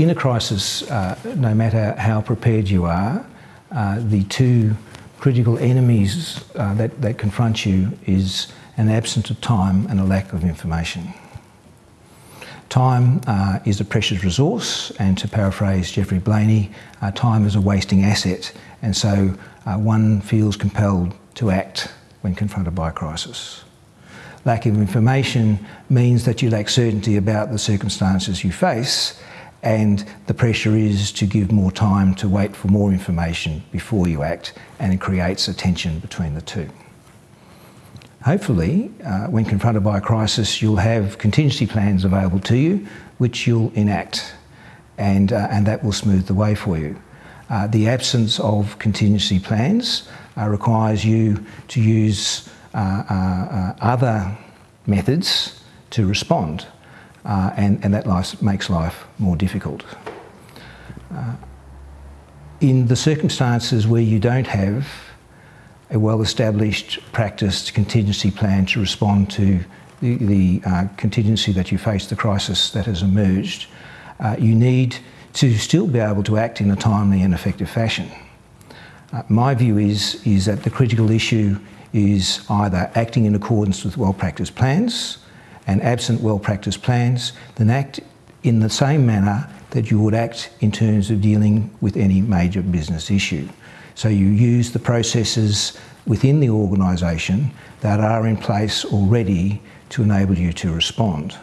in a crisis, uh, no matter how prepared you are, uh, the two critical enemies uh, that, that confront you is an absence of time and a lack of information. Time uh, is a precious resource, and to paraphrase Geoffrey Blainey, uh, time is a wasting asset, and so uh, one feels compelled to act when confronted by a crisis. Lack of information means that you lack certainty about the circumstances you face, and the pressure is to give more time to wait for more information before you act, and it creates a tension between the two. Hopefully, uh, when confronted by a crisis, you'll have contingency plans available to you, which you'll enact, and, uh, and that will smooth the way for you. Uh, the absence of contingency plans uh, requires you to use uh, uh, other methods to respond, and, and that life makes life more difficult. in the circumstances where you don't have a well-established practiced contingency plan to respond to the, the uh, contingency that you face, the crisis that has emerged, uh, you need to still be able to act in a timely and effective fashion. Uh, my view is, is that the critical issue is either acting in accordance with well-practiced plans and absent well-practiced plans, then act in the same manner that you would act in terms of dealing with any major business issue. So you use the processes within the organisation that are in place already to enable you to respond.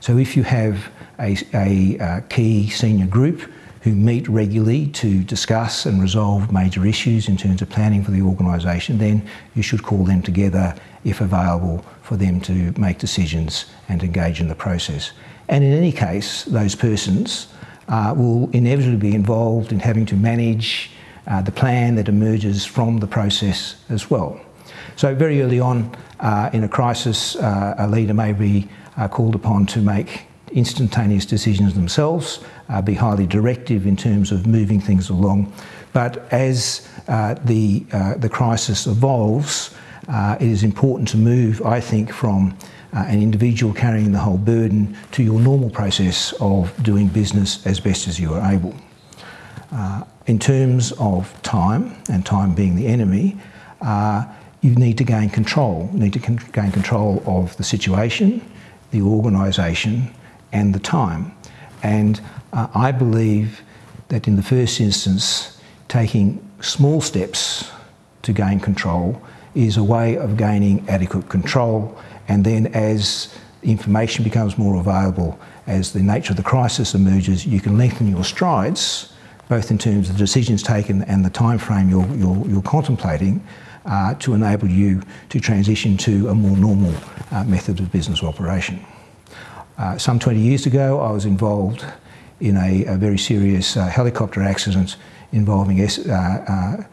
So if you have a, a, a key senior group who meet regularly to discuss and resolve major issues in terms of planning for the organisation, then you should call them together if available for them to make decisions and engage in the process. And in any case, those persons uh, will inevitably be involved in having to manage uh, the plan that emerges from the process as well. So very early on uh, in a crisis, uh, a leader may be uh, called upon to make instantaneous decisions themselves, uh, be highly directive in terms of moving things along. But as uh, the, the crisis evolves, it is important to move, I think, from an individual carrying the whole burden to your normal process of doing business as best as you are able. Uh, in terms of time, and time being the enemy, uh, you need to gain control. You need to con gain control of the situation, the organisation, and the time. And uh, I believe that in the first instance, taking small steps to gain control is a way of gaining adequate control. And then as information becomes more available, as the nature of the crisis emerges, you can lengthen your strides both in terms of the decisions taken and the time frame you're, you're, you're contemplating uh, to enable you to transition to a more normal uh, method of business operation. Uh, some 20 years ago, I was involved in a, a very serious uh, helicopter accident involving uh, uh,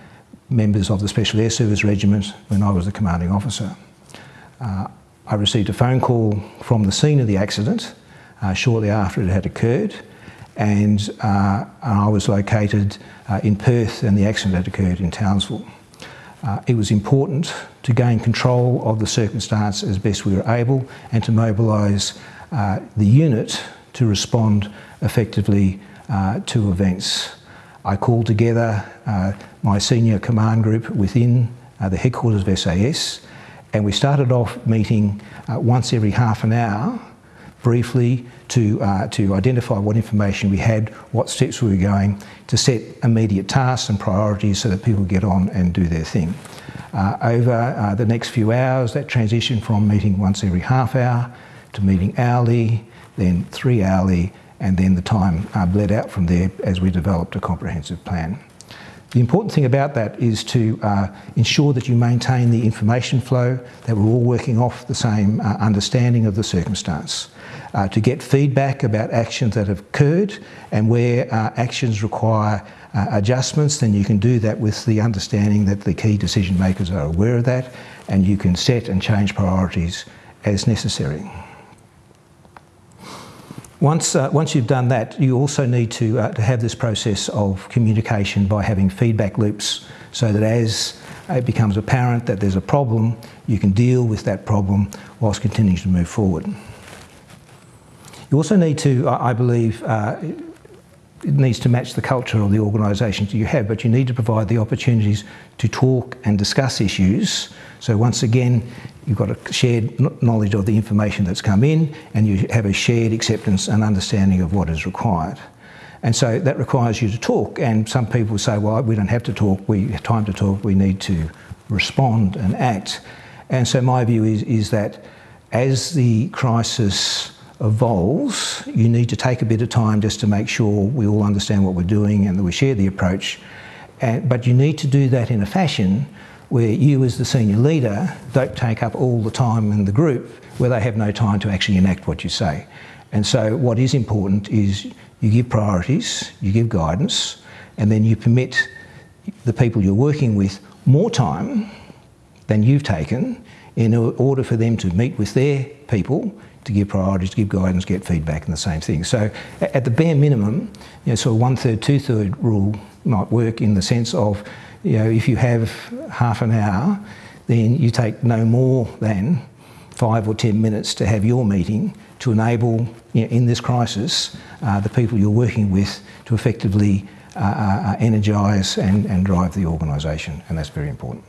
members of the Special Air Service Regiment when I was the commanding officer. I received a phone call from the scene of the accident shortly after it had occurred and, uh, I was located uh, in Perth and the accident had occurred in Townsville. Uh, it was important to gain control of the circumstance as best we were able and to mobilise uh, the unit to respond effectively uh, to events. I called together uh, my senior command group within the headquarters of SAS and we started off meeting once every half an hour briefly to, uh, to identify what information we had, what steps we were going, to set immediate tasks and priorities so that people get on and do their thing. Uh, over uh, the next few hours, that transition from meeting once every half hour to meeting hourly, then three hourly, and then the time uh, bled out from there as we developed a comprehensive plan. The important thing about that is to uh, ensure that you maintain the information flow, that we're all working off the same uh, understanding of the circumstance. Uh, to get feedback about actions that have occurred and where uh, actions require uh, adjustments, then you can do that with the understanding that the key decision makers are aware of that and you can set and change priorities as necessary. Once, uh, once you've done that, you also need to, uh, to have this process of communication by having feedback loops so that as it becomes apparent that there's a problem, you can deal with that problem whilst continuing to move forward. You also need to, I believe, uh, it needs to match the culture of the organisations you have, but you need to provide the opportunities to talk and discuss issues. So once again, you've got a shared knowledge of the information that's come in and you have a shared acceptance and understanding of what is required. And so that requires you to talk and some people say, well, we don't have to talk, we have time to talk, we need to respond and act. And so my view is, is that as the crisis evolves, you need to take a bit of time just to make sure we all understand what we're doing and that we share the approach. And, but you need to do that in a fashion where you as the senior leader don't take up all the time in the group where they have no time to actually enact what you say. And so what is important is you give priorities, you give guidance, and then you permit the people you're working with more time than you've taken in order for them to meet with their people to give priorities, to give guidance, get feedback and the same thing. So at the bare minimum, you know, so a one third, two third rule might work in the sense of, you know, if you have half an hour, then you take no more than five or 10 minutes to have your meeting to enable, you know, in this crisis, uh, the people you're working with to effectively uh, uh, energise and, and drive the organisation, and that's very important.